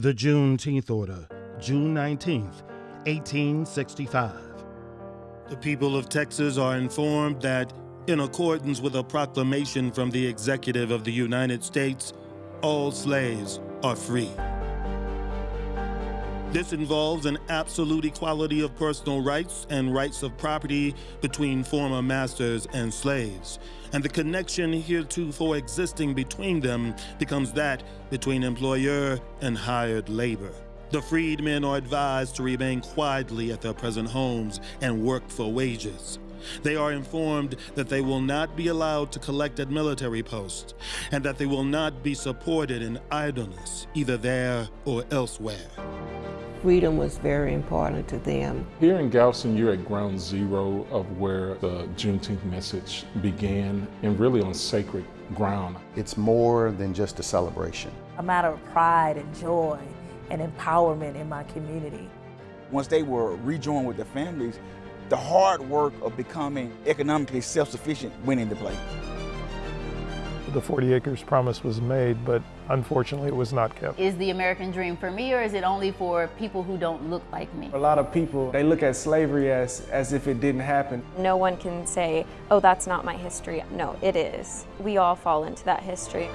The Juneteenth Order, June 19, 1865. The people of Texas are informed that, in accordance with a proclamation from the Executive of the United States, all slaves are free. This involves an absolute equality of personal rights and rights of property between former masters and slaves. And the connection heretofore existing between them becomes that between employer and hired labor. The freedmen are advised to remain quietly at their present homes and work for wages. They are informed that they will not be allowed to collect at military posts and that they will not be supported in idleness, either there or elsewhere freedom was very important to them. Here in Galveston, you're at ground zero of where the Juneteenth message began and really on sacred ground. It's more than just a celebration. A matter of pride and joy and empowerment in my community. Once they were rejoined with their families, the hard work of becoming economically self-sufficient went into play. The 40 acres promise was made, but unfortunately it was not kept. Is the American dream for me or is it only for people who don't look like me? A lot of people, they look at slavery as, as if it didn't happen. No one can say, oh, that's not my history. No, it is. We all fall into that history.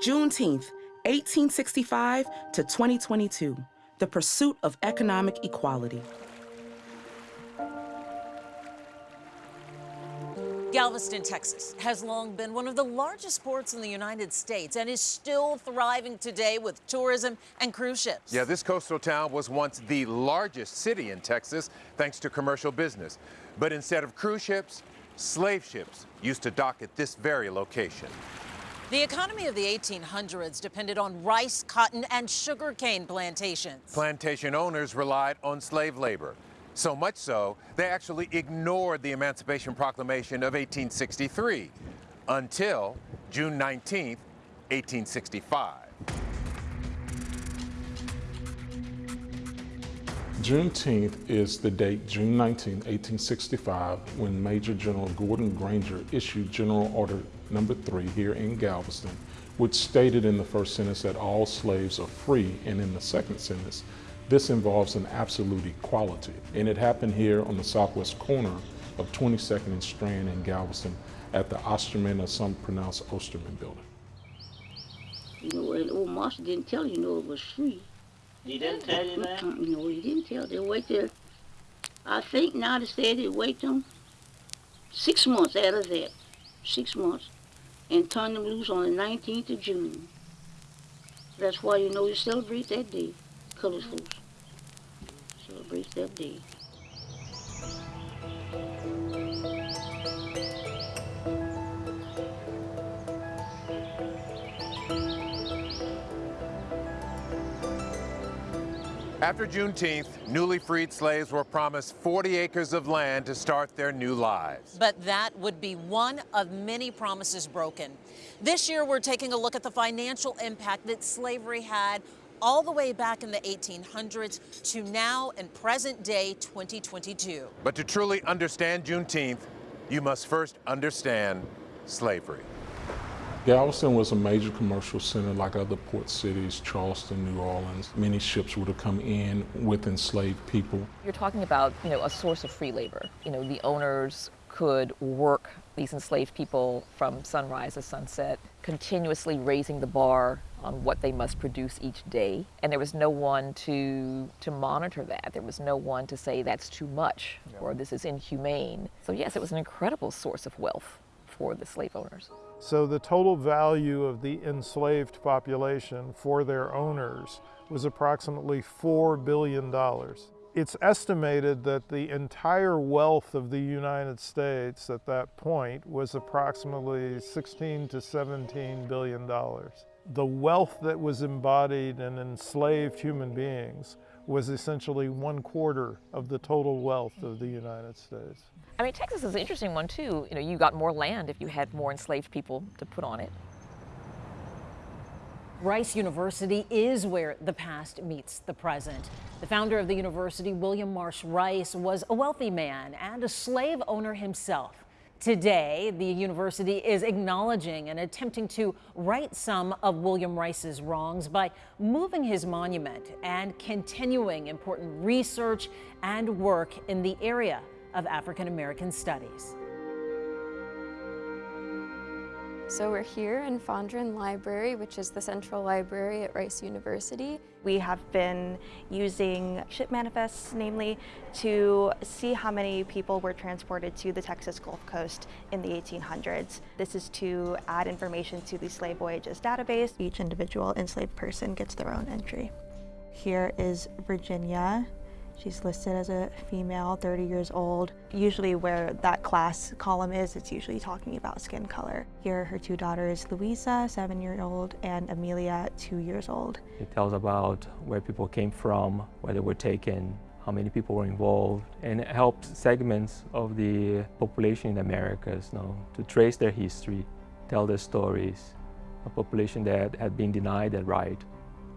Juneteenth, 1865 to 2022, the pursuit of economic equality. Galveston, Texas has long been one of the largest ports in the United States and is still thriving today with tourism and cruise ships. Yeah, this coastal town was once the largest city in Texas thanks to commercial business. But instead of cruise ships, slave ships used to dock at this very location. The economy of the 1800s depended on rice, cotton, and sugarcane plantations. Plantation owners relied on slave labor. So much so, they actually ignored the Emancipation Proclamation of 1863 until June 19, 1865. Juneteenth is the date, June 19, 1865, when Major General Gordon Granger issued General Order Number 3 here in Galveston, which stated in the first sentence that all slaves are free, and in the second sentence this involves an absolute equality, and it happened here on the southwest corner of 22nd and Strand in Galveston at the Osterman, or some pronounce Osterman building. You know, and old master didn't tell you, you know, it was free. He didn't tell you that? You know, he didn't tell. They wait there. I think now they said they wait them six months out of that, six months, and turn them loose on the 19th of June. That's why you know you celebrate that day, colors folks celebrates that day. After Juneteenth, newly freed slaves were promised 40 acres of land to start their new lives. But that would be one of many promises broken. This year, we're taking a look at the financial impact that slavery had all the way back in the 1800s to now in present day 2022. But to truly understand Juneteenth, you must first understand slavery. Galveston was a major commercial center like other port cities, Charleston, New Orleans. Many ships would have come in with enslaved people. You're talking about, you know, a source of free labor. You know, the owners could work these enslaved people from sunrise to sunset, continuously raising the bar on what they must produce each day. And there was no one to, to monitor that. There was no one to say that's too much or this is inhumane. So yes, it was an incredible source of wealth for the slave owners. So the total value of the enslaved population for their owners was approximately $4 billion. It's estimated that the entire wealth of the United States at that point was approximately 16 to 17 billion dollars the wealth that was embodied in enslaved human beings was essentially one quarter of the total wealth of the United States. I mean, Texas is an interesting one too. You know, you got more land if you had more enslaved people to put on it. Rice University is where the past meets the present. The founder of the university, William Marsh Rice, was a wealthy man and a slave owner himself. Today, the university is acknowledging and attempting to right some of William Rice's wrongs by moving his monument and continuing important research and work in the area of African American studies. So we're here in Fondren Library, which is the central library at Rice University. We have been using ship manifests, namely, to see how many people were transported to the Texas Gulf Coast in the 1800s. This is to add information to the slave voyages database. Each individual enslaved person gets their own entry. Here is Virginia, She's listed as a female, 30 years old. Usually where that class column is, it's usually talking about skin color. Here are her two daughters, Louisa, seven year old, and Amelia, two years old. It tells about where people came from, where they were taken, how many people were involved, and it helps segments of the population in the Americas you know, to trace their history, tell their stories, a population that had been denied that right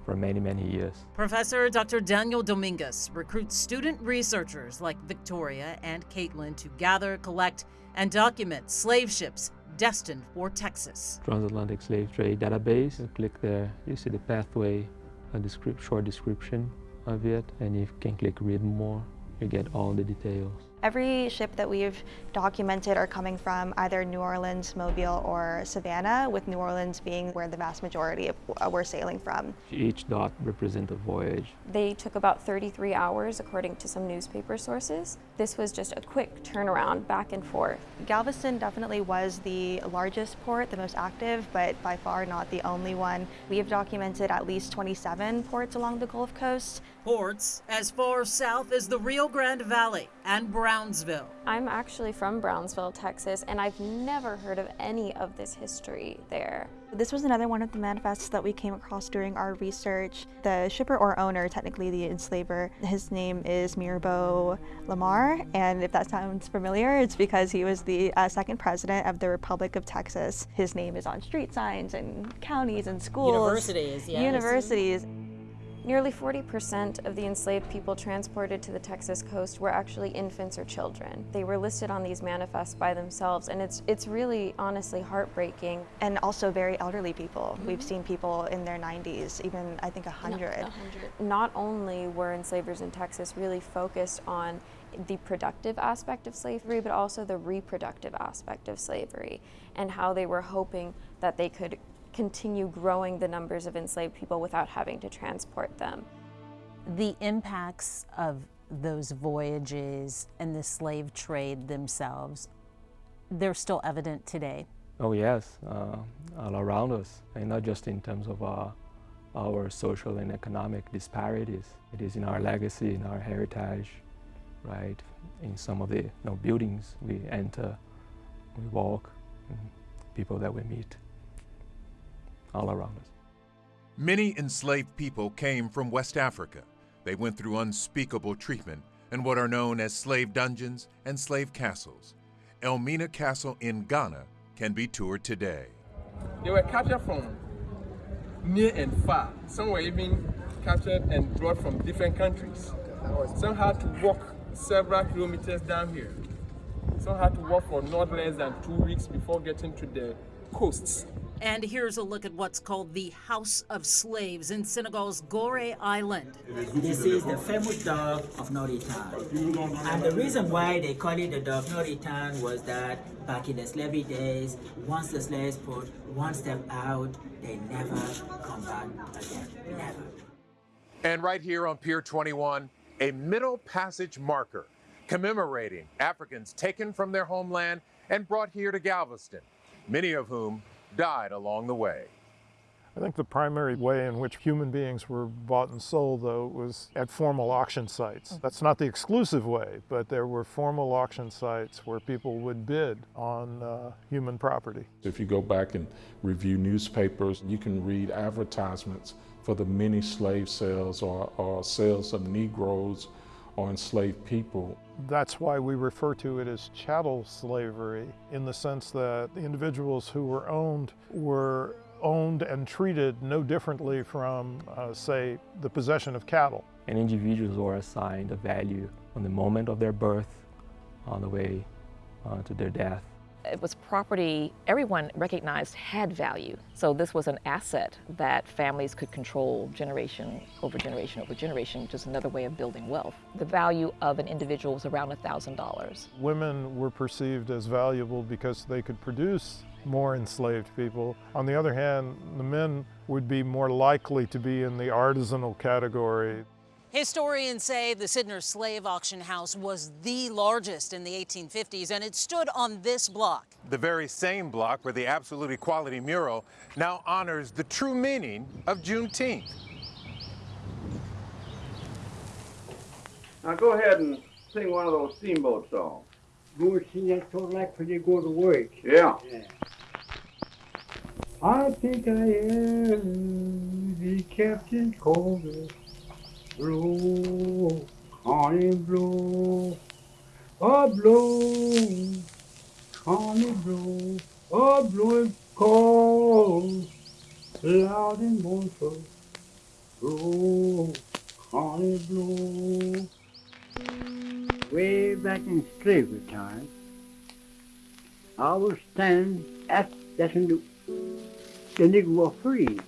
for many, many years. Professor Dr. Daniel Domingues recruits student researchers like Victoria and Caitlin to gather, collect, and document slave ships destined for Texas. Transatlantic Slave Trade Database, you click there, you see the pathway, a descript, short description of it, and you can click read more, you get all the details. Every ship that we've documented are coming from either New Orleans, Mobile, or Savannah, with New Orleans being where the vast majority of uh, we're sailing from. Each dot represents a voyage. They took about 33 hours, according to some newspaper sources. This was just a quick turnaround back and forth. Galveston definitely was the largest port, the most active, but by far not the only one. We have documented at least 27 ports along the Gulf Coast. Ports as far south as the Rio Grande Valley and Brownsville. I'm actually from Brownsville, Texas, and I've never heard of any of this history there. This was another one of the manifests that we came across during our research. The shipper or owner, technically the enslaver, his name is Mirabeau Lamar, and if that sounds familiar, it's because he was the uh, second president of the Republic of Texas. His name is on street signs and counties and schools. Universities, yes. Universities. Nearly 40% of the enslaved people transported to the Texas coast were actually infants or children. They were listed on these manifests by themselves, and it's, it's really honestly heartbreaking. And also very elderly people. Mm -hmm. We've seen people in their 90s, even I think 100. No, 100. Not only were enslavers in Texas really focused on the productive aspect of slavery, but also the reproductive aspect of slavery, and how they were hoping that they could continue growing the numbers of enslaved people without having to transport them. The impacts of those voyages and the slave trade themselves, they're still evident today. Oh yes, uh, all around us, and not just in terms of uh, our social and economic disparities. It is in our legacy, in our heritage, right? In some of the you know, buildings we enter, we walk, people that we meet all around us. Many enslaved people came from West Africa. They went through unspeakable treatment in what are known as slave dungeons and slave castles. Elmina Castle in Ghana can be toured today. They were captured from near and far. Some were even captured and brought from different countries. Some had to walk several kilometers down here. Some had to walk for not less than two weeks before getting to the coasts. And here's a look at what's called the House of Slaves in Senegal's Gorée Island. This is the famous dog of no return. And the reason why they call it the dog no return was that back in the slavery days, once the slaves put one step out, they never come back again. Never. And right here on Pier 21, a Middle Passage marker commemorating Africans taken from their homeland and brought here to Galveston, many of whom died along the way. I think the primary way in which human beings were bought and sold, though, was at formal auction sites. That's not the exclusive way, but there were formal auction sites where people would bid on uh, human property. If you go back and review newspapers, you can read advertisements for the many slave sales or, or sales of Negroes or enslaved people. That's why we refer to it as chattel slavery in the sense that the individuals who were owned were owned and treated no differently from, uh, say, the possession of cattle. And individuals were assigned a value on the moment of their birth, on the way uh, to their death. It was property everyone recognized had value. So this was an asset that families could control generation over generation over generation, just another way of building wealth. The value of an individual was around $1,000. Women were perceived as valuable because they could produce more enslaved people. On the other hand, the men would be more likely to be in the artisanal category. Historians say the Sidner slave auction house was the largest in the 1850s, and it stood on this block. The very same block where the Absolute Equality mural now honors the true meaning of Juneteenth. Now go ahead and sing one of those steamboat songs. Go sing that song like when you go to work. Yeah. yeah. I think I am the Captain Corbett blow, honey blow, a blow, honey blow, a blow cold, loud and mournful, blow, honey blow. Way back in slavery time, I was standing at that the, the nigger were free.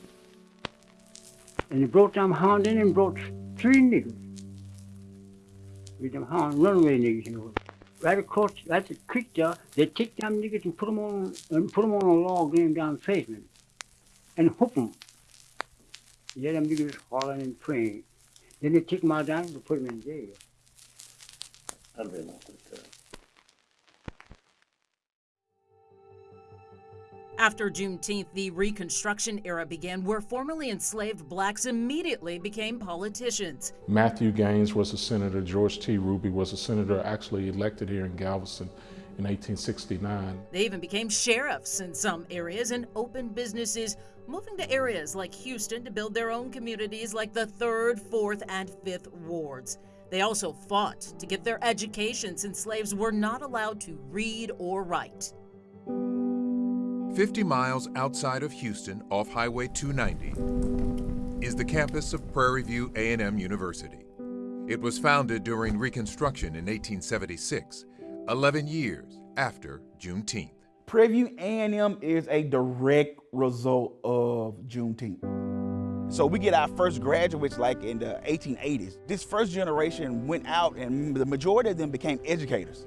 And he brought them hound in and brought three niggers. With them hound runaway niggers, you know. Right across, right the creek there, they take them niggers and put them on, and put them on a log named down Faceman. And hook them. Yeah, them niggers hollering and praying. Then they take them out down and put them in jail. Be enough After Juneteenth, the Reconstruction era began, where formerly enslaved blacks immediately became politicians. Matthew Gaines was a senator. George T. Ruby was a senator actually elected here in Galveston in 1869. They even became sheriffs in some areas and opened businesses, moving to areas like Houston to build their own communities like the 3rd, 4th, and 5th wards. They also fought to get their education since slaves were not allowed to read or write. 50 miles outside of Houston off Highway 290 is the campus of Prairie View A&M University. It was founded during Reconstruction in 1876, 11 years after Juneteenth. Prairie View A&M is a direct result of Juneteenth. So we get our first graduates like in the 1880s. This first generation went out and the majority of them became educators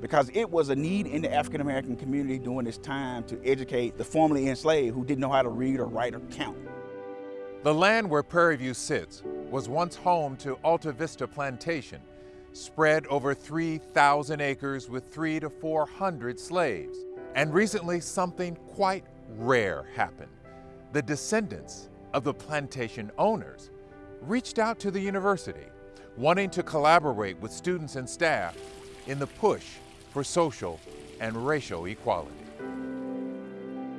because it was a need in the African American community during this time to educate the formerly enslaved who didn't know how to read or write or count. The land where Prairie View sits was once home to Alta Vista Plantation, spread over 3,000 acres with three to 400 slaves. And recently, something quite rare happened. The descendants of the plantation owners reached out to the university, wanting to collaborate with students and staff in the push for social and racial equality.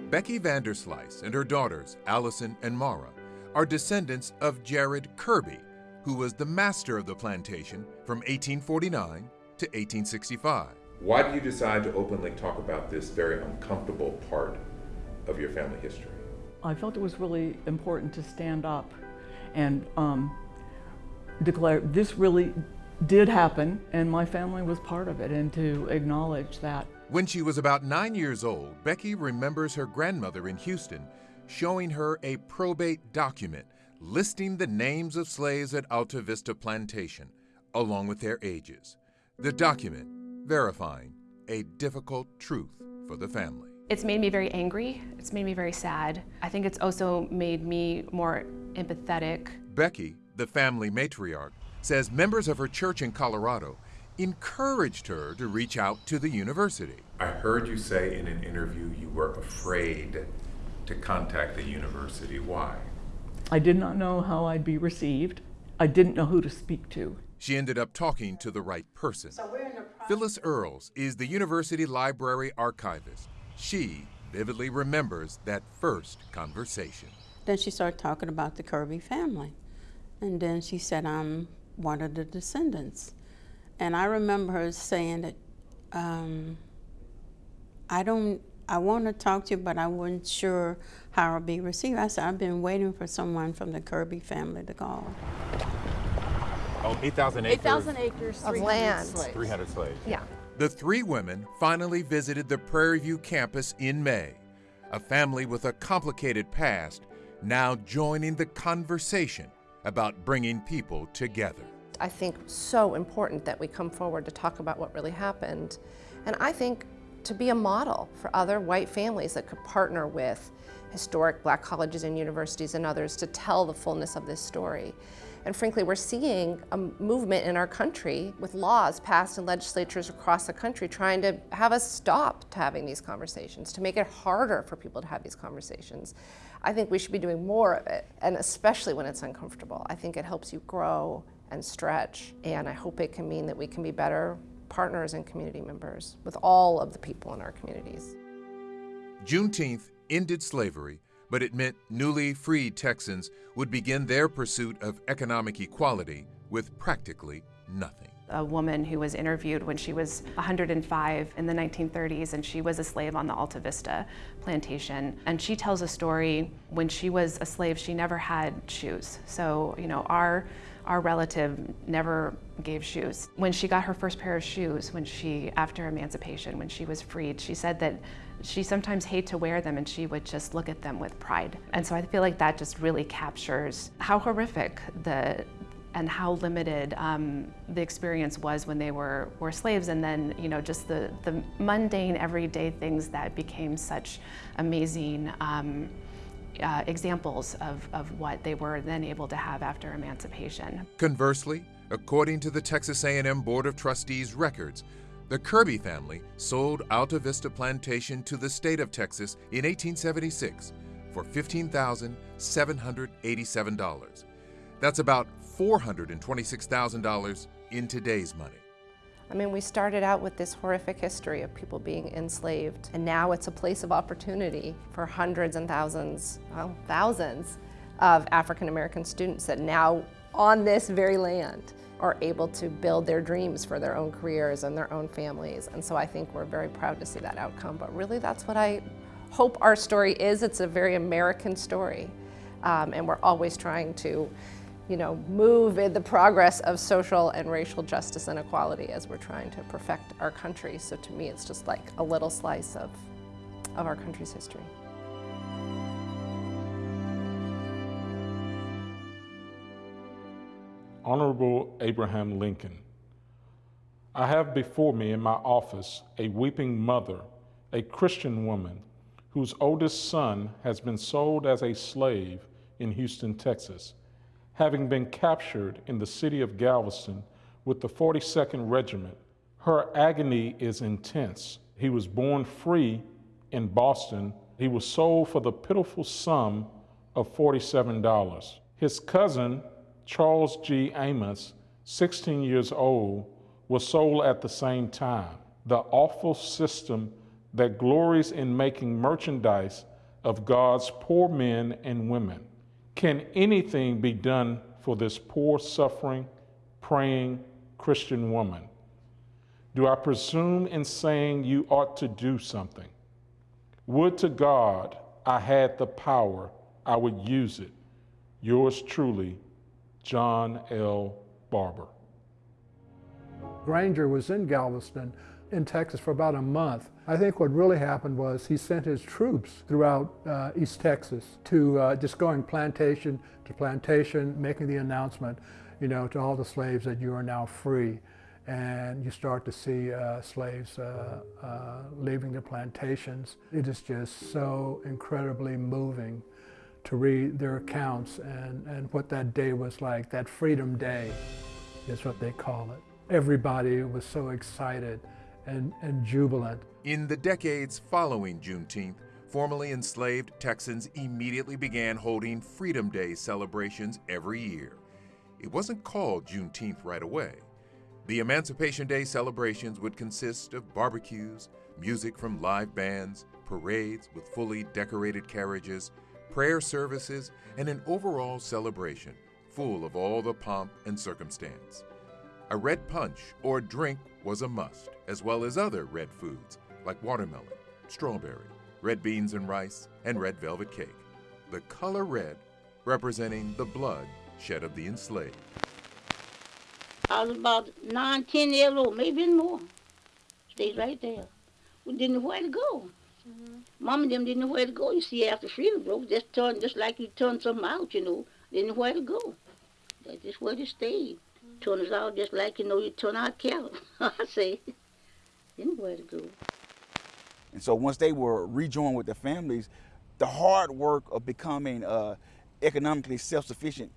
Becky Vanderslice and her daughters, Allison and Mara, are descendants of Jared Kirby, who was the master of the plantation from 1849 to 1865. Why did you decide to openly talk about this very uncomfortable part of your family history? I felt it was really important to stand up and um, declare this really did happen and my family was part of it and to acknowledge that. When she was about nine years old, Becky remembers her grandmother in Houston showing her a probate document listing the names of slaves at Alta Vista Plantation, along with their ages. The document verifying a difficult truth for the family. It's made me very angry. It's made me very sad. I think it's also made me more empathetic. Becky, the family matriarch, says members of her church in Colorado encouraged her to reach out to the university. I heard you say in an interview you were afraid to contact the university. Why? I did not know how I'd be received. I didn't know who to speak to. She ended up talking to the right person. So Phyllis Earls is the university library archivist. She vividly remembers that first conversation. Then she started talking about the Kirby family. And then she said, I'm one of the descendants. And I remember her saying that, um, I don't, I want to talk to you, but I wasn't sure how I'll be received. I said, I've been waiting for someone from the Kirby family to call. Oh, 8,000 acres. 8,000 acres, Of land. slaves. 300 slaves. Yeah. The three women finally visited the Prairie View campus in May, a family with a complicated past now joining the conversation about bringing people together. I think so important that we come forward to talk about what really happened. And I think to be a model for other white families that could partner with historic black colleges and universities and others to tell the fullness of this story. And frankly, we're seeing a movement in our country with laws passed in legislatures across the country trying to have us stop to having these conversations, to make it harder for people to have these conversations. I think we should be doing more of it, and especially when it's uncomfortable. I think it helps you grow and stretch, and I hope it can mean that we can be better partners and community members with all of the people in our communities. Juneteenth ended slavery but it meant newly freed Texans would begin their pursuit of economic equality with practically nothing. A woman who was interviewed when she was 105 in the 1930s and she was a slave on the Alta Vista plantation. And she tells a story when she was a slave, she never had shoes. So, you know, our our relative never gave shoes. When she got her first pair of shoes, when she, after emancipation, when she was freed, she said that she sometimes hated to wear them and she would just look at them with pride. And so I feel like that just really captures how horrific the and how limited um, the experience was when they were, were slaves and then you know just the, the mundane everyday things that became such amazing um, uh, examples of, of what they were then able to have after emancipation. Conversely, according to the Texas A&M Board of Trustees records, the Kirby family sold Alta Vista Plantation to the state of Texas in 1876 for $15,787. That's about $426,000 in today's money. I mean, we started out with this horrific history of people being enslaved, and now it's a place of opportunity for hundreds and thousands, well, thousands of African American students that now, on this very land, are able to build their dreams for their own careers and their own families. And so I think we're very proud to see that outcome. But really, that's what I hope our story is. It's a very American story. Um, and we're always trying to you know, move in the progress of social and racial justice and equality as we're trying to perfect our country. So to me, it's just like a little slice of, of our country's history. Honorable Abraham Lincoln, I have before me in my office a weeping mother, a Christian woman, whose oldest son has been sold as a slave in Houston, Texas having been captured in the city of Galveston with the 42nd Regiment. Her agony is intense. He was born free in Boston. He was sold for the pitiful sum of $47. His cousin, Charles G. Amos, 16 years old, was sold at the same time. The awful system that glories in making merchandise of God's poor men and women. Can anything be done for this poor, suffering, praying Christian woman? Do I presume in saying you ought to do something? Would to God I had the power, I would use it. Yours truly, John L. Barber. Granger was in Galveston in Texas for about a month. I think what really happened was he sent his troops throughout uh, East Texas to uh, just going plantation to plantation, making the announcement, you know, to all the slaves that you are now free. And you start to see uh, slaves uh, uh, leaving their plantations. It is just so incredibly moving to read their accounts and, and what that day was like. That Freedom Day is what they call it. Everybody was so excited and, and jubilant. In the decades following Juneteenth, formerly enslaved Texans immediately began holding Freedom Day celebrations every year. It wasn't called Juneteenth right away. The Emancipation Day celebrations would consist of barbecues, music from live bands, parades with fully decorated carriages, prayer services, and an overall celebration full of all the pomp and circumstance. A red punch or drink was a must, as well as other red foods like watermelon, strawberry, red beans and rice, and red velvet cake. The color red representing the blood shed of the enslaved. I was about nine, ten years old, maybe even more. Stayed right there. We didn't know where to go. Mm-hmm. Mom and them didn't know where to go. You see, after freedom broke, just turned just like you turn something out, you know. Didn't know where to go. That's just where they stayed. Mm-hmm. Turn us out just like you know you turn out cattle. I say, didn't where to go. And so once they were rejoined with their families, the hard work of becoming uh, economically self-sufficient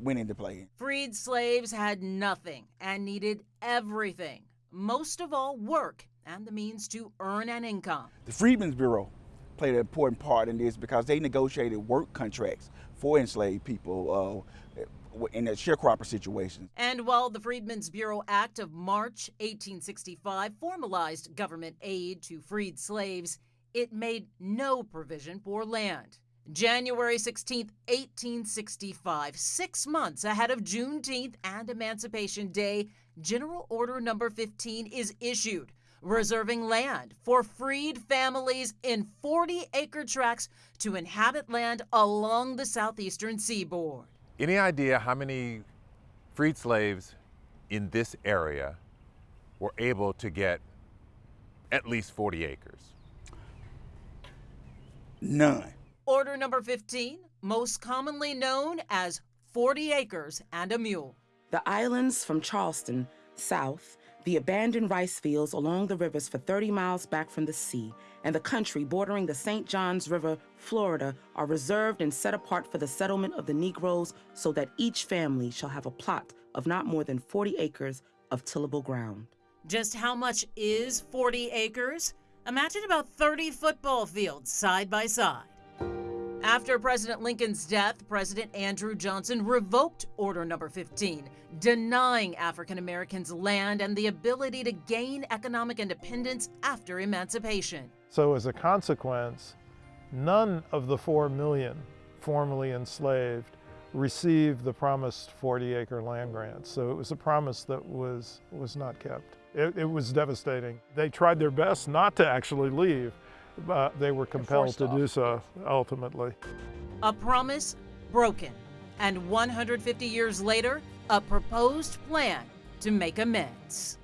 went into play. Freed slaves had nothing and needed everything, most of all work and the means to earn an income. The Freedmen's Bureau played an important part in this because they negotiated work contracts for enslaved people uh, in a sharecropper situation. And while the Freedmen's Bureau Act of March 1865 formalized government aid to freed slaves, it made no provision for land. January 16, 1865, six months ahead of Juneteenth and Emancipation Day, General Order Number 15 is issued, reserving land for freed families in 40 acre tracts to inhabit land along the southeastern seaboard. Any idea how many freed slaves in this area were able to get at least 40 acres? None. Order number 15, most commonly known as 40 acres and a mule. The islands from Charleston, south, the abandoned rice fields along the rivers for 30 miles back from the sea, and the country bordering the St. Johns River, Florida, are reserved and set apart for the settlement of the Negroes so that each family shall have a plot of not more than 40 acres of tillable ground. Just how much is 40 acres? Imagine about 30 football fields side by side. After President Lincoln's death, President Andrew Johnson revoked Order Number 15, denying African Americans land and the ability to gain economic independence after emancipation. So, as a consequence, none of the 4 million formerly enslaved received the promised 40 acre land grants. So, it was a promise that was, was not kept. It, it was devastating. They tried their best not to actually leave but they were compelled to do so ultimately. A promise broken, and 150 years later, a proposed plan to make amends.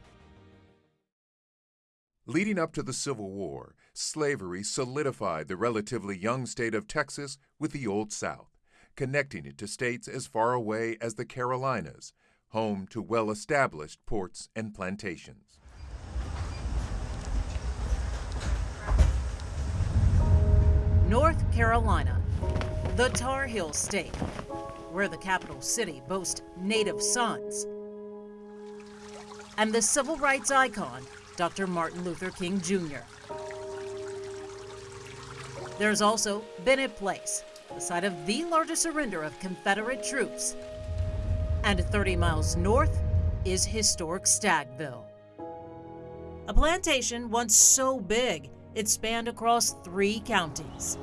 Leading up to the Civil War, slavery solidified the relatively young state of Texas with the Old South, connecting it to states as far away as the Carolinas, home to well established ports and plantations. Carolina, the Tar Heel State, where the capital city boasts native sons, and the civil rights icon, Dr. Martin Luther King Jr. There's also Bennett Place, the site of the largest surrender of Confederate troops. And 30 miles north is historic Stagville. A plantation once so big it spanned across three counties.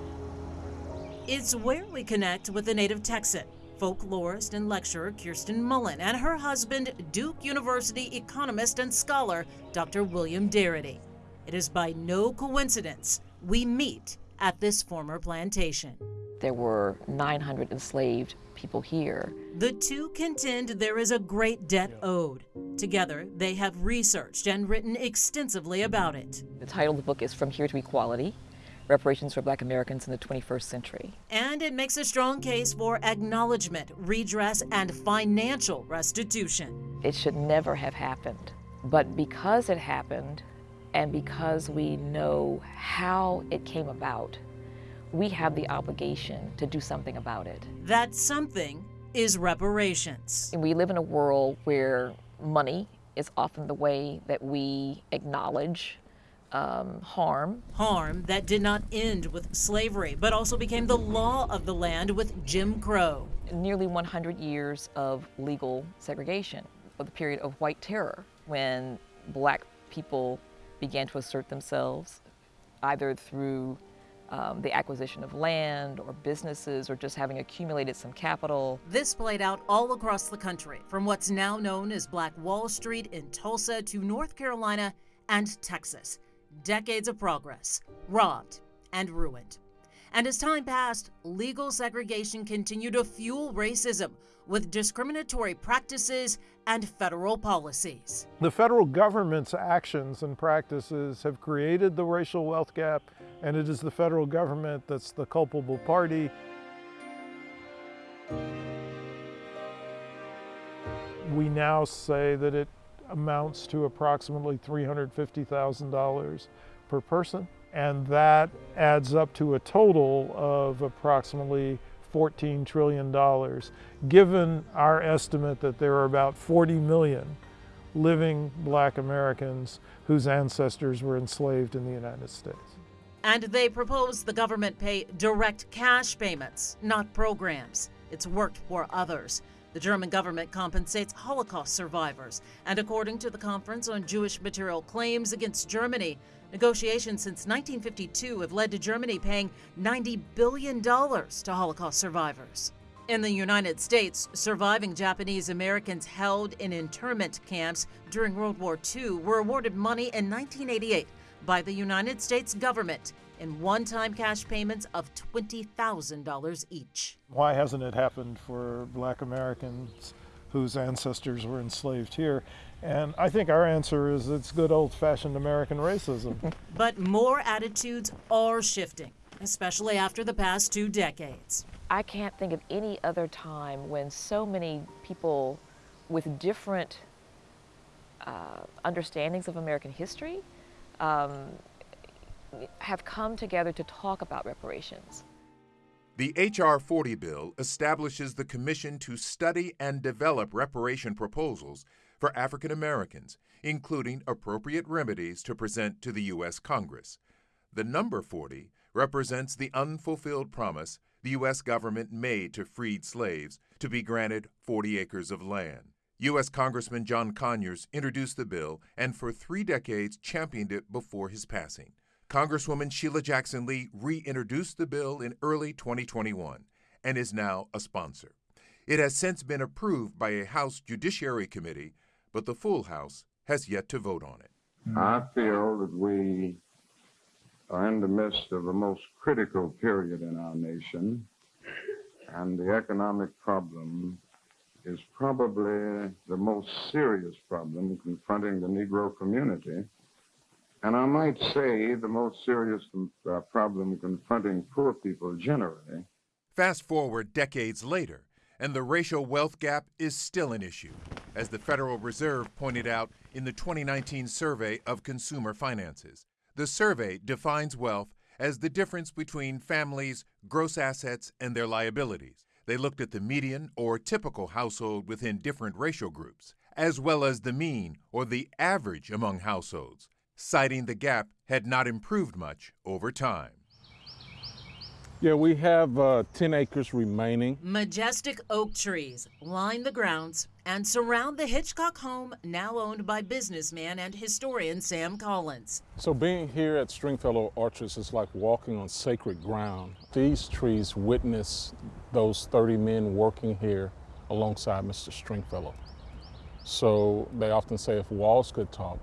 It's where we connect with the native Texan, folklorist and lecturer Kirsten Mullen, and her husband, Duke University economist and scholar Dr. William Darity. It is by no coincidence we meet at this former plantation. There were 900 enslaved people here. The two contend there is a great debt owed. Together, they have researched and written extensively about it. The title of the book is From Here to Equality Reparations for Black Americans in the 21st Century. And it makes a strong case for acknowledgement, redress, and financial restitution. It should never have happened. But because it happened, and because we know how it came about, we have the obligation to do something about it. That something is reparations. And we live in a world where money is often the way that we acknowledge um, harm. Harm that did not end with slavery, but also became the law of the land with Jim Crow. Nearly 100 years of legal segregation, of the period of white terror, when black people began to assert themselves either through um, the acquisition of land or businesses or just having accumulated some capital. This played out all across the country, from what's now known as Black Wall Street in Tulsa to North Carolina and Texas. Decades of progress, robbed and ruined. And as time passed, legal segregation continued to fuel racism with discriminatory practices and federal policies. The federal government's actions and practices have created the racial wealth gap, and it is the federal government that's the culpable party. We now say that it amounts to approximately $350,000 per person, and that adds up to a total of approximately $14 trillion, given our estimate that there are about 40 million living black Americans whose ancestors were enslaved in the United States. And they propose the government pay direct cash payments, not programs. It's worked for others. The German government compensates Holocaust survivors. And according to the Conference on Jewish Material Claims Against Germany, negotiations since 1952 have led to Germany paying $90 billion to Holocaust survivors. In the United States, surviving Japanese Americans held in internment camps during World War II were awarded money in 1988 by the United States government in one time cash payments of $20,000 each. Why hasn't it happened for black Americans whose ancestors were enslaved here? And I think our answer is it's good old fashioned American racism. but more attitudes are shifting, especially after the past two decades. I can't think of any other time when so many people with different uh, understandings of American history um, have come together to talk about reparations. The H.R. 40 bill establishes the Commission to study and develop reparation proposals for African Americans, including appropriate remedies to present to the U.S. Congress. The number 40 represents the unfulfilled promise the U.S. government made to freed slaves to be granted 40 acres of land. U.S. Congressman John Conyers introduced the bill and for three decades championed it before his passing. Congresswoman Sheila Jackson Lee reintroduced the bill in early 2021 and is now a sponsor. It has since been approved by a House Judiciary Committee, but the full House has yet to vote on it. I feel that we are in the midst of a most critical period in our nation, and the economic problem is probably the most serious problem confronting the Negro community. And I might say the most serious uh, problem confronting poor people generally. Fast forward decades later, and the racial wealth gap is still an issue, as the Federal Reserve pointed out in the 2019 survey of consumer finances. The survey defines wealth as the difference between families' gross assets and their liabilities. They looked at the median or typical household within different racial groups, as well as the mean or the average among households, citing the gap had not improved much over time. Yeah, we have uh, 10 acres remaining. Majestic oak trees line the grounds and surround the Hitchcock home now owned by businessman and historian Sam Collins. So being here at Stringfellow Orchards is like walking on sacred ground. These trees witness those 30 men working here alongside Mr. Stringfellow. So they often say if walls could talk,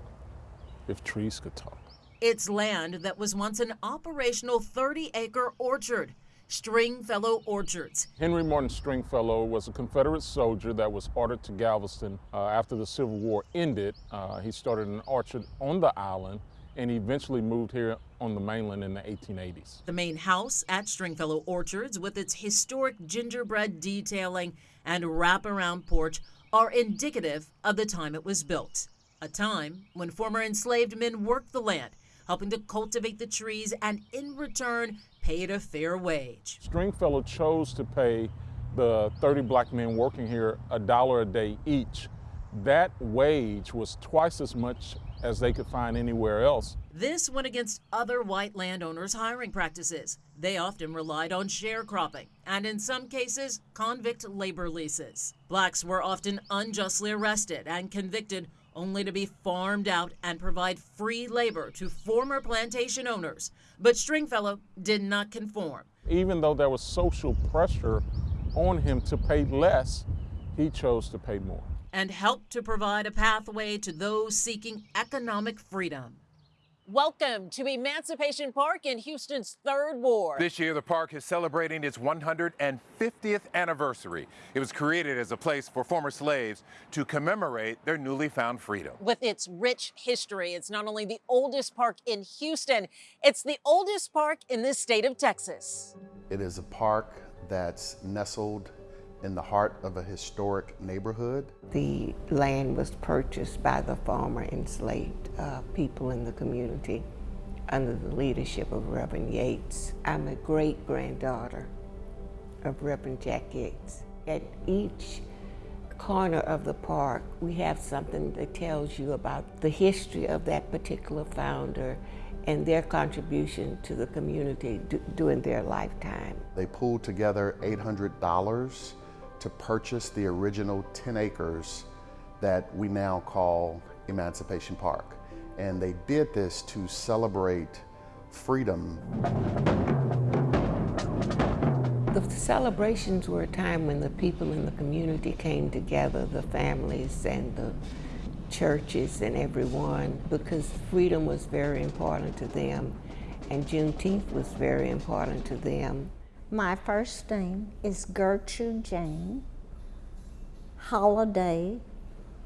if trees could talk. It's land that was once an operational 30 acre orchard, Stringfellow Orchards. Henry Morton Stringfellow was a Confederate soldier that was ordered to Galveston uh, after the Civil War ended. Uh, he started an orchard on the island and eventually moved here on the mainland in the 1880s. The main house at Stringfellow Orchards, with its historic gingerbread detailing and wraparound porch, are indicative of the time it was built. A time when former enslaved men worked the land helping to cultivate the trees and in return paid a fair wage. Stringfellow chose to pay the 30 black men working here a dollar a day each. That wage was twice as much as they could find anywhere else. This went against other white landowners' hiring practices. They often relied on sharecropping and, in some cases, convict labor leases. Blacks were often unjustly arrested and convicted only to be farmed out and provide free labor to former plantation owners. But Stringfellow did not conform. Even though there was social pressure on him to pay less, he chose to pay more. And helped to provide a pathway to those seeking economic freedom. Welcome to Emancipation Park in Houston's third ward. This year, the park is celebrating its 150th anniversary. It was created as a place for former slaves to commemorate their newly found freedom. With its rich history, it's not only the oldest park in Houston, it's the oldest park in the state of Texas. It is a park that's nestled in the heart of a historic neighborhood. The land was purchased by the former enslaved uh, people in the community under the leadership of Reverend Yates. I'm a great granddaughter of Reverend Jack Yates. At each corner of the park, we have something that tells you about the history of that particular founder and their contribution to the community during their lifetime. They pulled together $800 to purchase the original 10 acres that we now call Emancipation Park. And they did this to celebrate freedom. The celebrations were a time when the people in the community came together, the families and the churches and everyone, because freedom was very important to them and Juneteenth was very important to them. My first name is Gertrude Jane Holiday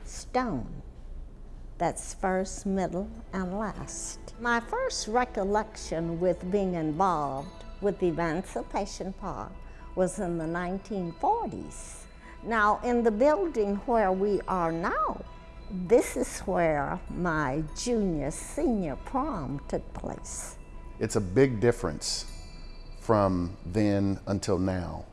Stone. That's first, middle, and last. My first recollection with being involved with the Emancipation Park was in the 1940s. Now, in the building where we are now, this is where my junior senior prom took place. It's a big difference from then until now.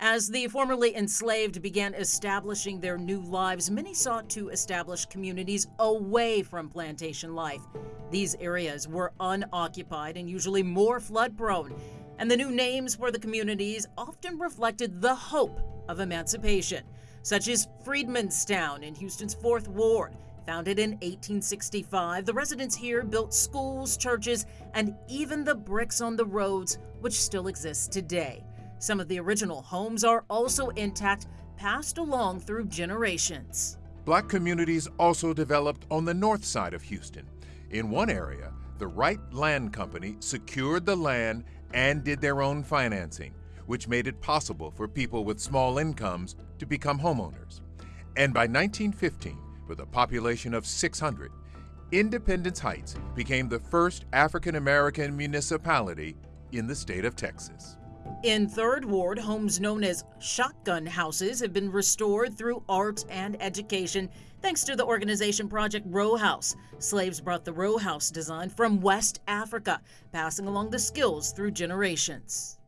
As the formerly enslaved began establishing their new lives, many sought to establish communities away from plantation life. These areas were unoccupied and usually more flood prone, and the new names for the communities often reflected the hope of emancipation, such as Freedmanstown in Houston's 4th Ward, Founded in 1865, the residents here built schools, churches, and even the bricks on the roads, which still exist today. Some of the original homes are also intact, passed along through generations. Black communities also developed on the north side of Houston. In one area, the Wright Land Company secured the land and did their own financing, which made it possible for people with small incomes to become homeowners. And by 1915, with a population of 600, Independence Heights became the first African American municipality in the state of Texas. In Third Ward, homes known as shotgun houses have been restored through art and education thanks to the organization Project Row House. Slaves brought the row house design from West Africa, passing along the skills through generations.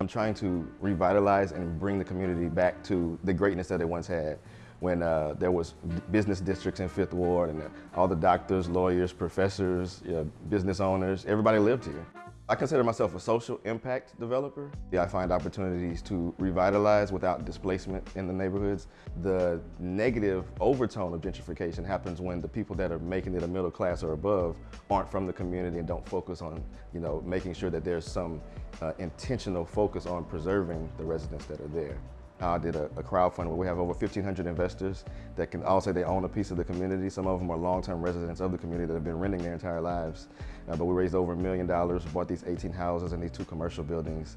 I'm trying to revitalize and bring the community back to the greatness that it once had when uh, there was business districts in Fifth Ward and all the doctors, lawyers, professors, you know, business owners, everybody lived here. I consider myself a social impact developer. Yeah, I find opportunities to revitalize without displacement in the neighborhoods. The negative overtone of gentrification happens when the people that are making it a middle class or above aren't from the community and don't focus on, you know, making sure that there's some uh, intentional focus on preserving the residents that are there. I did a, a crowdfunding where we have over 1,500 investors that can all say they own a piece of the community. Some of them are long-term residents of the community that have been renting their entire lives. Uh, but we raised over a million dollars, bought these 18 houses and these two commercial buildings.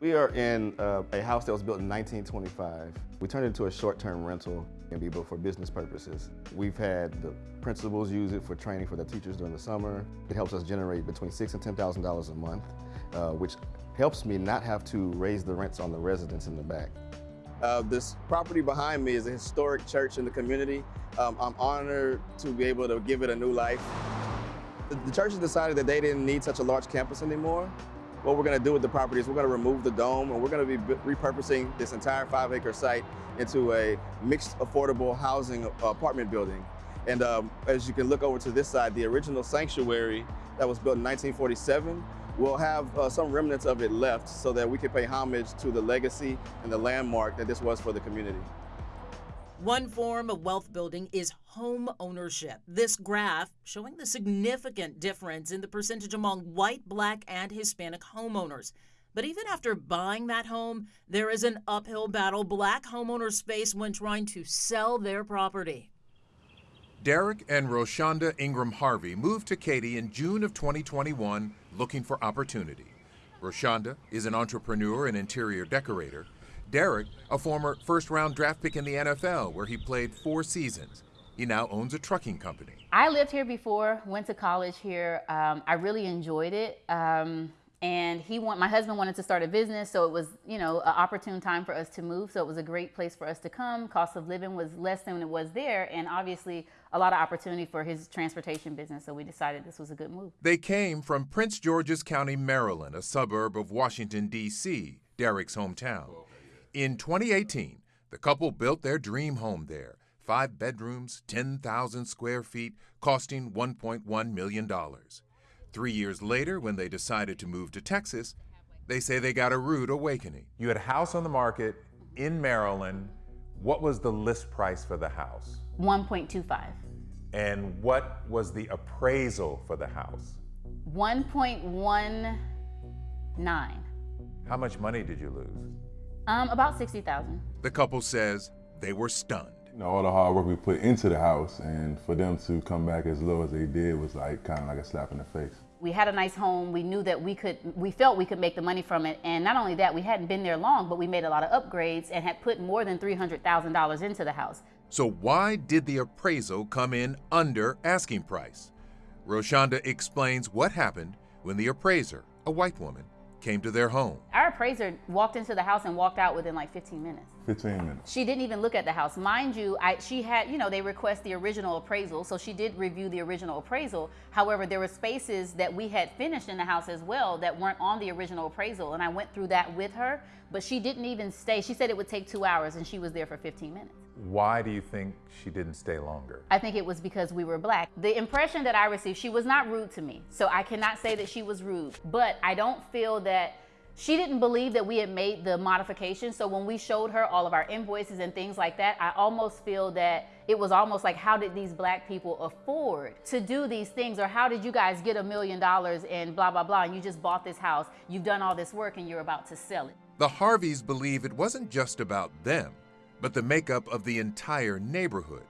We are in uh, a house that was built in 1925. We turned it into a short-term rental and be built for business purposes. We've had the principals use it for training for the teachers during the summer. It helps us generate between six and $10,000 a month, uh, which helps me not have to raise the rents on the residents in the back. Uh, this property behind me is a historic church in the community. Um, I'm honored to be able to give it a new life. The, the church has decided that they didn't need such a large campus anymore. What we're gonna do with the property is we're gonna remove the dome and we're gonna be repurposing this entire five acre site into a mixed affordable housing apartment building. And um, as you can look over to this side, the original sanctuary that was built in 1947 we'll have uh, some remnants of it left so that we can pay homage to the legacy and the landmark that this was for the community. One form of wealth building is home ownership. This graph showing the significant difference in the percentage among white, black, and Hispanic homeowners. But even after buying that home, there is an uphill battle black homeowners face when trying to sell their property. Derrick and Roshonda Ingram Harvey moved to Katy in June of 2021 looking for opportunity. Roshonda is an entrepreneur and interior decorator. Derrick, a former first round draft pick in the NFL where he played four seasons. He now owns a trucking company. I lived here before, went to college here. Um, I really enjoyed it. Um, and he want my husband wanted to start a business so it was you know an opportune time for us to move so it was a great place for us to come. Cost of living was less than it was there and obviously a lot of opportunity for his transportation business so we decided this was a good move. They came from prince george's county maryland a suburb of washington d.c derrick's hometown. In 2018 the couple built their dream home there. Five bedrooms 10000 square feet costing $1.1 million Three years later, when they decided to move to Texas, they say they got a rude awakening. You had a house on the market in Maryland. What was the list price for the house? 1.25. And what was the appraisal for the house? 1.19. How much money did you lose? Um, about 60,000. The couple says they were stunned. You know, all the hard work we put into the house and for them to come back as low as they did was like kind of like a slap in the face. We had a nice home. We knew that we could, we felt we could make the money from it. And not only that, we hadn't been there long, but we made a lot of upgrades and had put more than $300,000 into the house. So why did the appraisal come in under asking price? Roshonda explains what happened when the appraiser, a white woman, came to their home. Our appraiser walked into the house and walked out within like 15 minutes. 15 minutes. She didn't even look at the house. Mind you, I, she had, you know, they request the original appraisal, so she did review the original appraisal. However, there were spaces that we had finished in the house as well that weren't on the original appraisal, and I went through that with her, but she didn't even stay. She said it would take two hours, and she was there for 15 minutes. Why do you think she didn't stay longer? I think it was because we were black. The impression that I received, she was not rude to me, so I cannot say that she was rude, but I don't feel that she didn't believe that we had made the modification. So when we showed her all of our invoices and things like that, I almost feel that it was almost like, how did these black people afford to do these things? Or how did you guys get a million dollars and blah, blah, blah, and you just bought this house, you've done all this work and you're about to sell it. The Harveys believe it wasn't just about them, but the makeup of the entire neighborhood.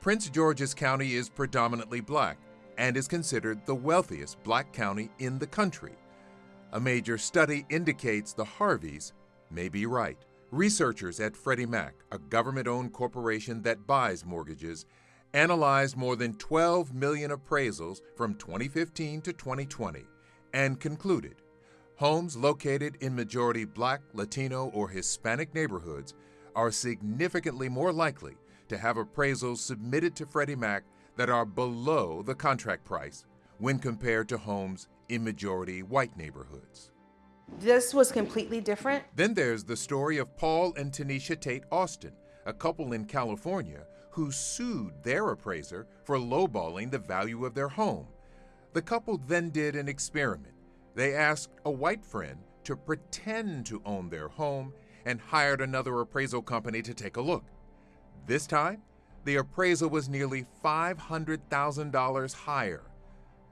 Prince George's County is predominantly black and is considered the wealthiest black county in the country. A major study indicates the Harveys may be right. Researchers at Freddie Mac, a government owned corporation that buys mortgages, analyzed more than 12 million appraisals from 2015 to 2020 and concluded homes located in majority black, Latino, or Hispanic neighborhoods are significantly more likely to have appraisals submitted to Freddie Mac that are below the contract price when compared to homes in majority white neighborhoods. This was completely different. Then there's the story of Paul and Tenisha Tate Austin, a couple in California who sued their appraiser for lowballing the value of their home. The couple then did an experiment. They asked a white friend to pretend to own their home and hired another appraisal company to take a look. This time, the appraisal was nearly $500,000 higher.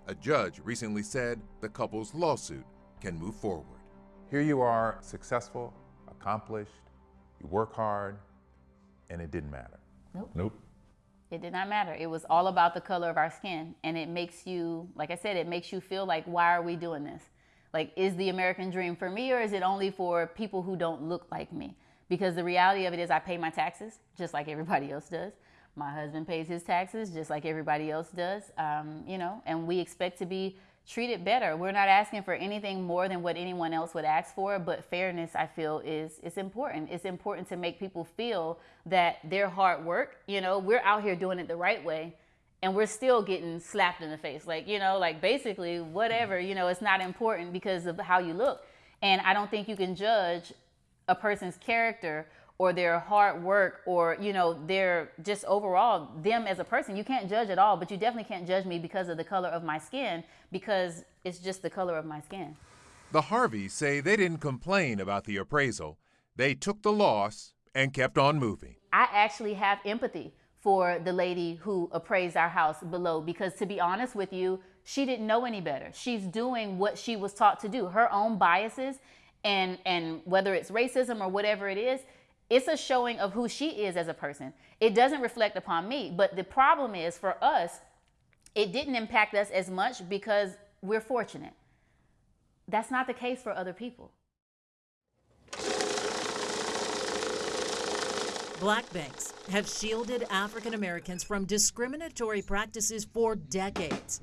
A judge recently said the couple's lawsuit can move forward. Here you are, successful, accomplished, you work hard, and it didn't matter. Nope. Nope. It did not matter. It was all about the color of our skin. And it makes you, like I said, it makes you feel like, why are we doing this? Like, is the American dream for me or is it only for people who don't look like me? Because the reality of it is, I pay my taxes just like everybody else does. My husband pays his taxes just like everybody else does, um, you know, and we expect to be treated better. We're not asking for anything more than what anyone else would ask for, but fairness, I feel, is is important. It's important to make people feel that their hard work, you know, we're out here doing it the right way, and we're still getting slapped in the face. Like, you know, like basically whatever, you know, it's not important because of how you look. And I don't think you can judge a person's character or their hard work or you know their just overall them as a person you can't judge at all but you definitely can't judge me because of the color of my skin because it's just the color of my skin. The harveys say they didn't complain about the appraisal. They took the loss and kept on moving. I actually have empathy for the lady who appraised our house below because to be honest with you she didn't know any better. She's doing what she was taught to do. Her own biases and and whether it's racism or whatever it is it's a showing of who she is as a person. It doesn't reflect upon me. But the problem is for us, it didn't impact us as much because we're fortunate. That's not the case for other people. Black banks have shielded African Americans from discriminatory practices for decades.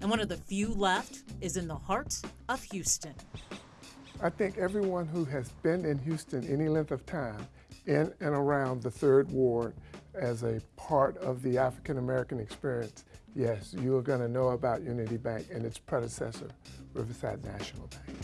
And one of the few left is in the heart of Houston. I think everyone who has been in Houston any length of time in and around the Third Ward as a part of the African American experience, yes, you are going to know about Unity Bank and its predecessor, Riverside National Bank.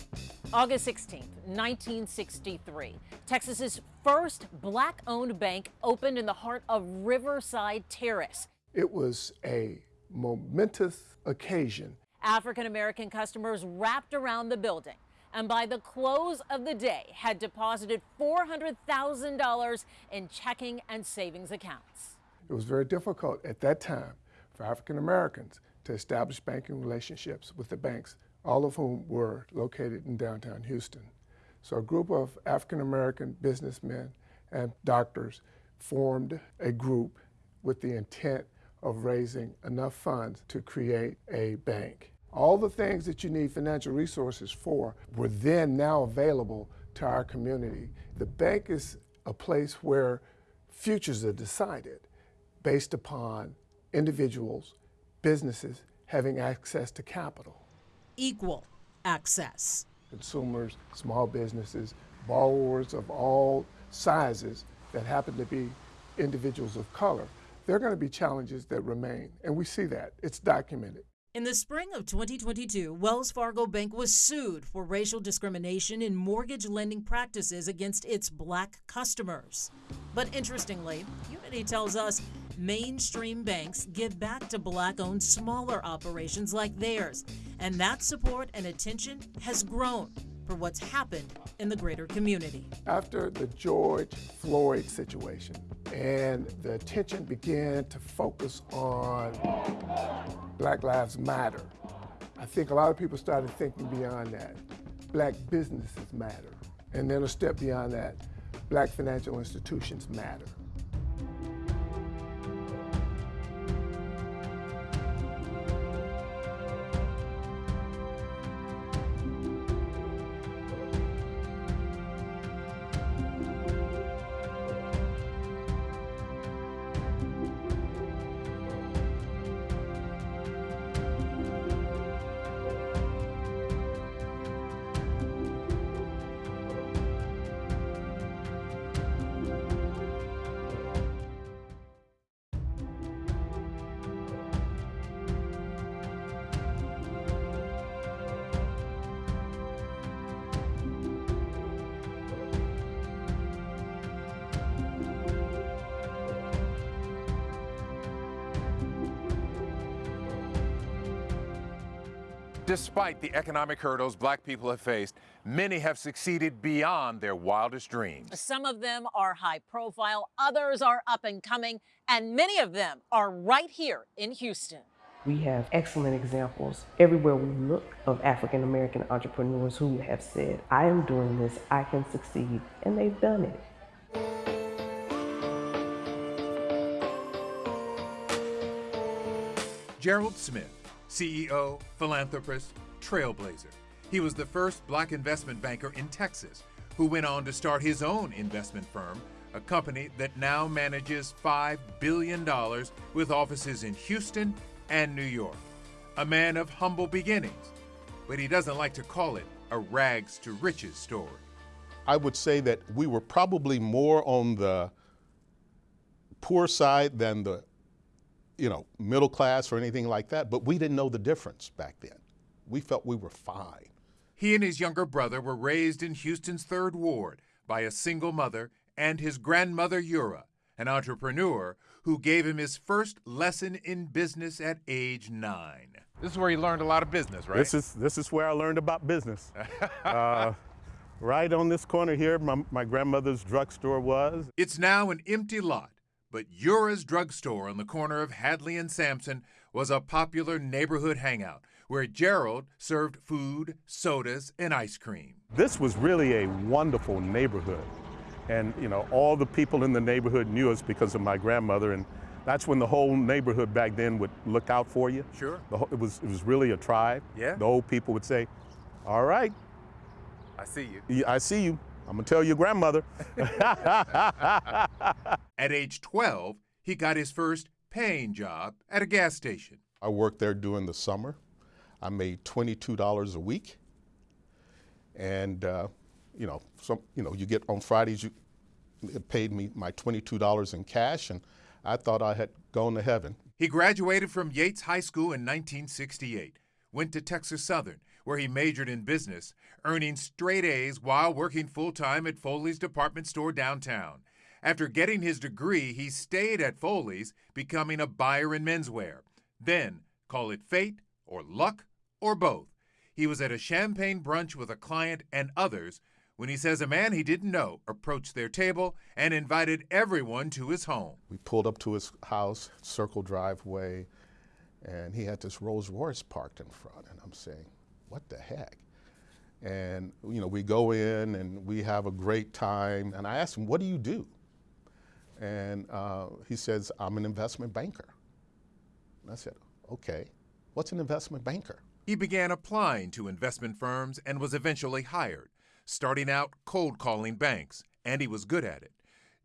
August 16th, 1963, Texas's first black owned bank opened in the heart of Riverside Terrace. It was a momentous occasion. African American customers wrapped around the building and by the close of the day had deposited $400,000 in checking and savings accounts. It was very difficult at that time for African Americans to establish banking relationships with the banks all of whom were located in downtown Houston. So a group of African American businessmen and doctors formed a group with the intent of raising enough funds to create a bank. All the things that you need financial resources for were then now available to our community. The bank is a place where futures are decided based upon individuals, businesses having access to capital equal access. Consumers, small businesses, borrowers of all sizes that happen to be individuals of color, there are going to be challenges that remain. And we see that. It's documented. In the spring of 2022, Wells Fargo Bank was sued for racial discrimination in mortgage lending practices against its black customers. But interestingly, Unity tells us mainstream banks give back to black owned smaller operations like theirs, and that support and attention has grown for what's happened in the greater community. After the George Floyd situation and the attention began to focus on Black Lives Matter, I think a lot of people started thinking beyond that. Black businesses matter. And then a step beyond that, black financial institutions matter. The economic hurdles black people have faced, many have succeeded beyond their wildest dreams. Some of them are high profile, others are up and coming, and many of them are right here in Houston. We have excellent examples everywhere we look of African American entrepreneurs who have said, I am doing this, I can succeed, and they've done it. Gerald Smith CEO, philanthropist, trailblazer. He was the first black investment banker in Texas who went on to start his own investment firm, a company that now manages $5 billion with offices in Houston and New York. A man of humble beginnings, but he doesn't like to call it a rags to riches story. I would say that we were probably more on the poor side than the you know, middle class or anything like that, but we didn't know the difference back then. We felt we were fine. He and his younger brother were raised in Houston's Third Ward by a single mother and his grandmother, Eura, an entrepreneur who gave him his first lesson in business at age nine. This is where he learned a lot of business, right? This is, this is where I learned about business. uh, right on this corner here, my, my grandmother's drugstore was. It's now an empty lot but Eura's drugstore on the corner of Hadley and Sampson was a popular neighborhood hangout where Gerald served food, sodas, and ice cream. This was really a wonderful neighborhood. And, you know, all the people in the neighborhood knew us because of my grandmother. And that's when the whole neighborhood back then would look out for you. Sure. The whole, it, was, it was really a tribe. Yeah. The old people would say, all right, I see you. yeah, I see you. I'm going to tell your grandmother. At age 12, he got his first paying job at a gas station. I worked there during the summer. I made $22 a week. And, uh, you know, some, you know, you get on Fridays, you it paid me my $22 in cash, and I thought I had gone to heaven. He graduated from Yates High School in 1968, went to Texas Southern, where he majored in business, earning straight A's while working full time at Foley's department store downtown. After getting his degree, he stayed at Foley's, becoming a buyer in menswear. Then, call it fate or luck or both. He was at a champagne brunch with a client and others when he says a man he didn't know approached their table and invited everyone to his home. We pulled up to his house, circle driveway, and he had this Rolls Royce parked in front. And I'm saying, what the heck? And, you know, we go in and we have a great time. And I asked him, what do you do? And uh, he says, I'm an investment banker. And I said, okay, what's an investment banker? He began applying to investment firms and was eventually hired, starting out cold calling banks, and he was good at it.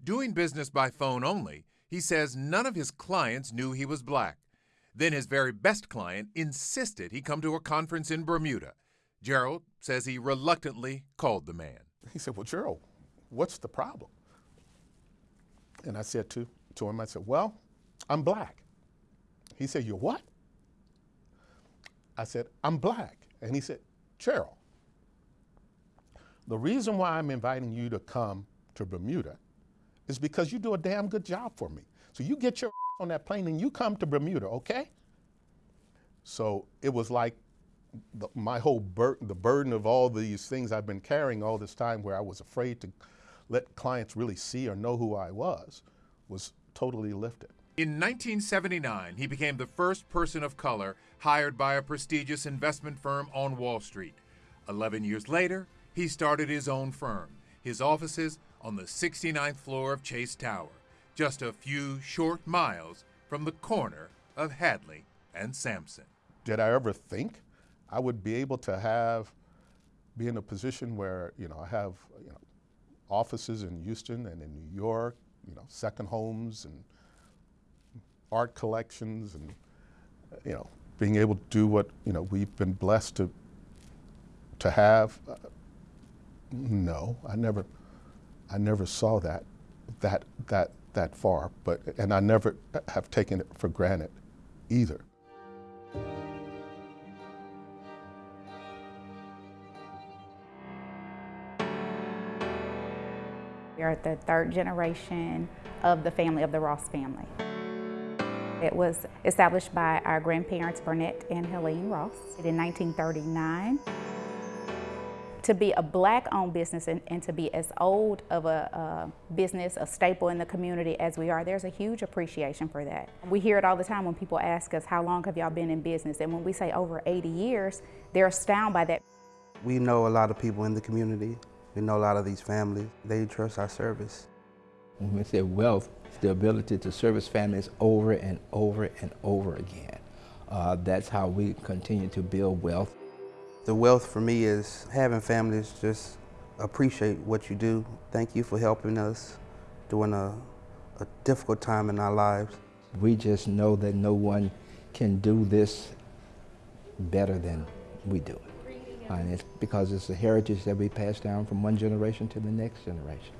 Doing business by phone only, he says none of his clients knew he was black. Then his very best client insisted he come to a conference in Bermuda. Gerald says he reluctantly called the man. He said, Well, Gerald, what's the problem? And I said to, to him, I said, Well, I'm black. He said, You're what? I said, I'm black. And he said, Gerald, the reason why I'm inviting you to come to Bermuda is because you do a damn good job for me. So you get your on that plane and you come to Bermuda, okay? So it was like the, my whole burden, the burden of all these things I've been carrying all this time where I was afraid to let clients really see or know who I was, was totally lifted. In 1979, he became the first person of color hired by a prestigious investment firm on Wall Street. Eleven years later, he started his own firm, his offices on the 69th floor of Chase Tower, just a few short miles from the corner of Hadley and Sampson. Did I ever think I would be able to have, be in a position where, you know, I have, you know, offices in Houston and in New York, you know, second homes and art collections and, you know, being able to do what, you know, we've been blessed to, to have. Uh, no, I never, I never saw that, that, that, that far, but, and I never have taken it for granted either. We are the third generation of the family of the Ross family. It was established by our grandparents, Burnett and Helene Ross, in 1939. To be a black-owned business and, and, to be as old of a, a business, a staple in the community as we are, there's a huge appreciation for that. We hear it all the time when people ask us, how long have y'all been in business? And when we say over 80 years, they're astounded by that. We know a lot of people in the community. We know a lot of these families. They trust our service. When we say wealth, it's the ability to service families over and over and over again. Uh, that's how we continue to build wealth. The wealth for me is having families just appreciate what you do. Thank you for helping us during a, a difficult time in our lives. We just know that no one can do this better than we do it. And it's because it's a heritage that we pass down from one generation to the next generation.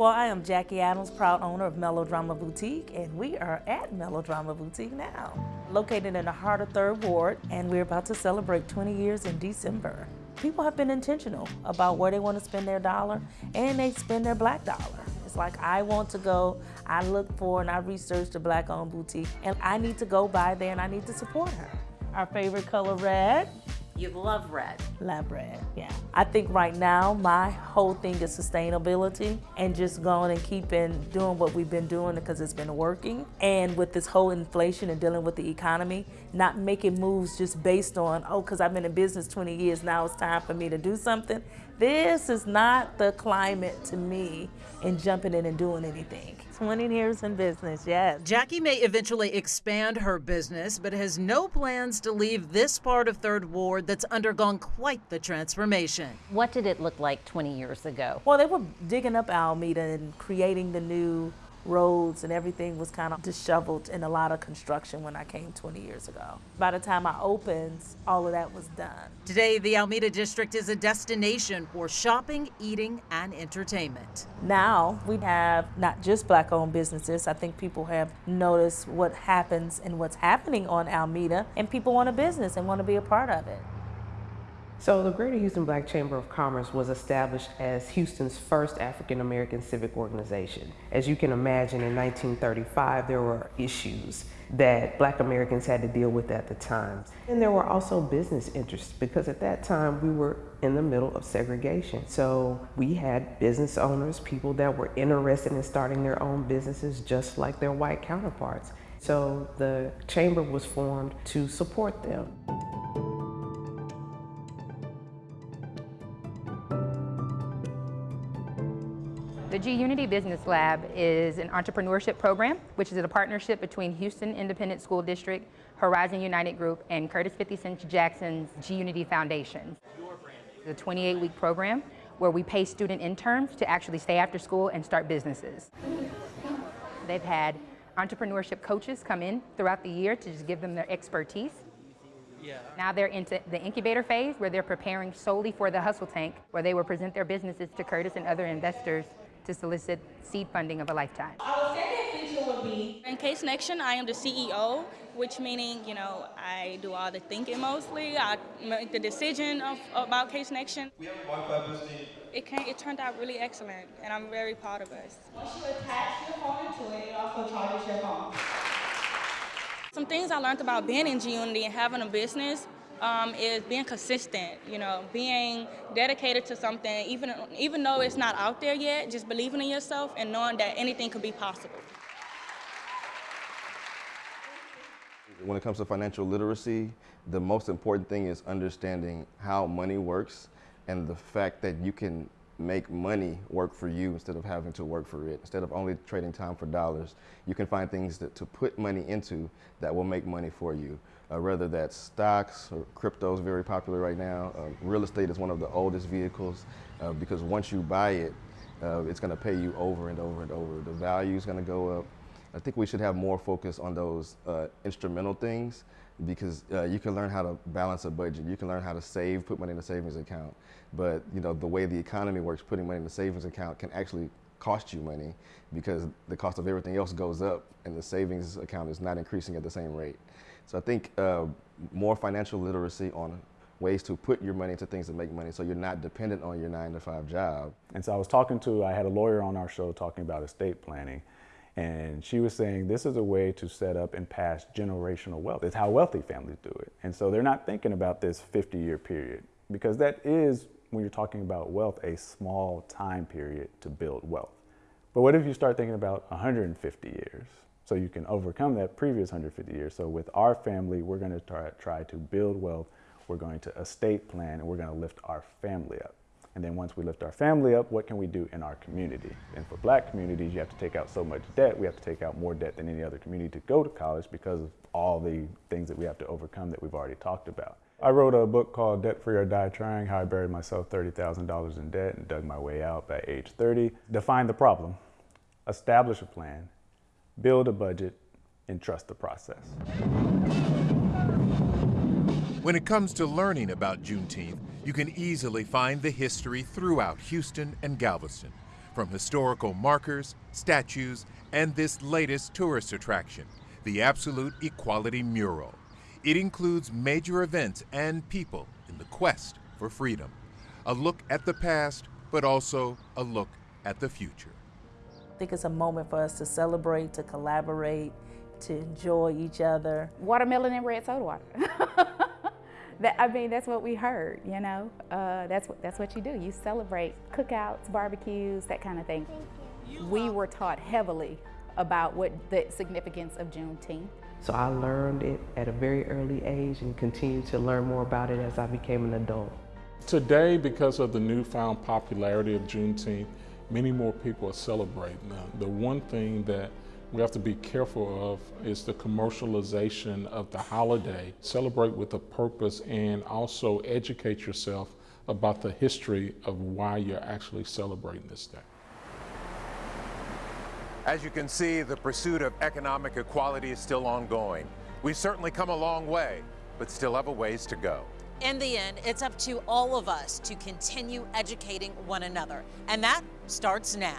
Well, I am Jackie Adams, proud owner of Melodrama Boutique, and we are at Melodrama Boutique now, located in the heart of Third Ward, and we're about to celebrate 20 years in December. People have been intentional about where they want to spend their dollar, and they spend their black dollar. It's like I want to go, I look for and I research the black owned boutique, and I need to go by there and I need to support her. Our favorite color red, You love red. Love red, yeah. I think right now my whole thing is sustainability and just going and keeping doing what we've been doing because it's been working. And with this whole inflation and dealing with the economy, not making moves just based on, oh, because I've been in business 20 years, now it's time for me to do something. This is not the climate to me in jumping in and doing anything. 20 years in business, yes. Jackie may eventually expand her business, but has no plans to leave this part of Third Ward that's undergone quite the transformation. What did it look like 20 years ago? Well, they were digging up Almeda and creating the new roads and everything was kind of disheveled in a lot of construction when I came 20 years ago. By the time I opened, all of that was done. Today, the Almeda District is a destination for shopping, eating, and entertainment. Now we have not just black owned businesses. I think people have noticed what happens and what's happening on Almeda, and people want a business and want to be a part of it. So the Greater Houston Black Chamber of Commerce was established as Houston's first African American civic organization. As you can imagine, in 1935, there were issues that black Americans had to deal with at the time. And there were also business interests because at that time we were in the middle of segregation. So we had business owners, people that were interested in starting their own businesses just like their white counterparts. So the chamber was formed to support them. The G Unity Business Lab is an entrepreneurship program, which is a partnership between Houston Independent School District, Horizon United Group, and Curtis 50 Cent Jackson's G Unity Foundation. It's a 28-week program where we pay student interns to actually stay after school and start businesses. They've had entrepreneurship coaches come in throughout the year to just give them their expertise. Yeah. Now they're into the incubator phase where they're preparing solely for the hustle tank where they will present their businesses to Curtis and other investors to solicit seed funding of a lifetime. Our second feature will be in Case Connection. I am the CEO, which meaning you know I do all the thinking mostly. I make the decision of, about Case Connection. We have one It came, it turned out really excellent, and I'm very proud of us. Once you attach your phone to it, it also charges your phone. Some things I learned about being in G Unity and having a business um, is being consistent, you know, being dedicated to something, even, even though it's not out there yet, just believing in yourself and knowing that anything could be possible. When it comes to financial literacy, the most important thing is understanding how money works and the fact that you can make money work for you instead of having to work for it. Instead of only trading time for dollars, you can find things that, to put money into that will make money for you uh, whether that's stocks or crypto is very popular right now. Uh, real estate is one of the oldest vehicles uh, because once you buy it, uh, it's going to pay you over and over and over. The value is going to go up. I think we should have more focus on those uh, instrumental things because uh, you can learn how to balance a budget. You can learn how to save, put money in a savings account. But you know the way the economy works, putting money in a savings account can actually cost you money because the cost of everything else goes up and the savings account is not increasing at the same rate. So I think uh, more financial literacy on ways to put your money into things that make money so you're not dependent on your nine to five job. And so I was talking to, I had a lawyer on our show talking about estate planning. And she was saying this is a way to set up and pass generational wealth. It's how wealthy families do it. And so they're not thinking about this 50 year period because that is, when you're talking about wealth, a small time period to build wealth. But what if you start thinking about 150 years? So you can overcome that previous 150 years. So with our family, we're going to try, try to build wealth. We're going to estate plan and we're going to lift our family up. And then once we lift our family up, what can we do in our community? And for black communities, you have to take out so much debt. We have to take out more debt than any other community to go to college because of all the things that we have to overcome that we've already talked about. I wrote a book called Debt Free or Die Trying, how I buried myself $30,000 in debt and dug my way out by age 30. Define the problem, establish a plan, build a budget, and trust the process. When it comes to learning about Juneteenth, you can easily find the history throughout Houston and Galveston, from historical markers, statues, and this latest tourist attraction, the Absolute Equality Mural. It includes major events and people in the quest for freedom. A look at the past, but also a look at the future think it's a moment for us to celebrate, to collaborate, to enjoy each other. Watermelon and red soda water. That, I mean, that's what we heard, you know. Uh, that's, what, that's what you do. You celebrate cookouts, barbecues, that kind of thing. We were taught heavily about what the significance of Juneteenth. So I learned it at a very early age and continued to learn more about it as I became an adult. Today, because of the newfound popularity of Juneteenth, many more people are celebrating. Now, the one thing that we have to be careful of is the commercialization of the holiday. Celebrate with a purpose and also educate yourself about the history of why you're actually celebrating this day. As you can see, the pursuit of economic equality is still ongoing. We've certainly come a long way, but still have a ways to go. In the end, it's up to all of us to continue educating one another, and that starts now.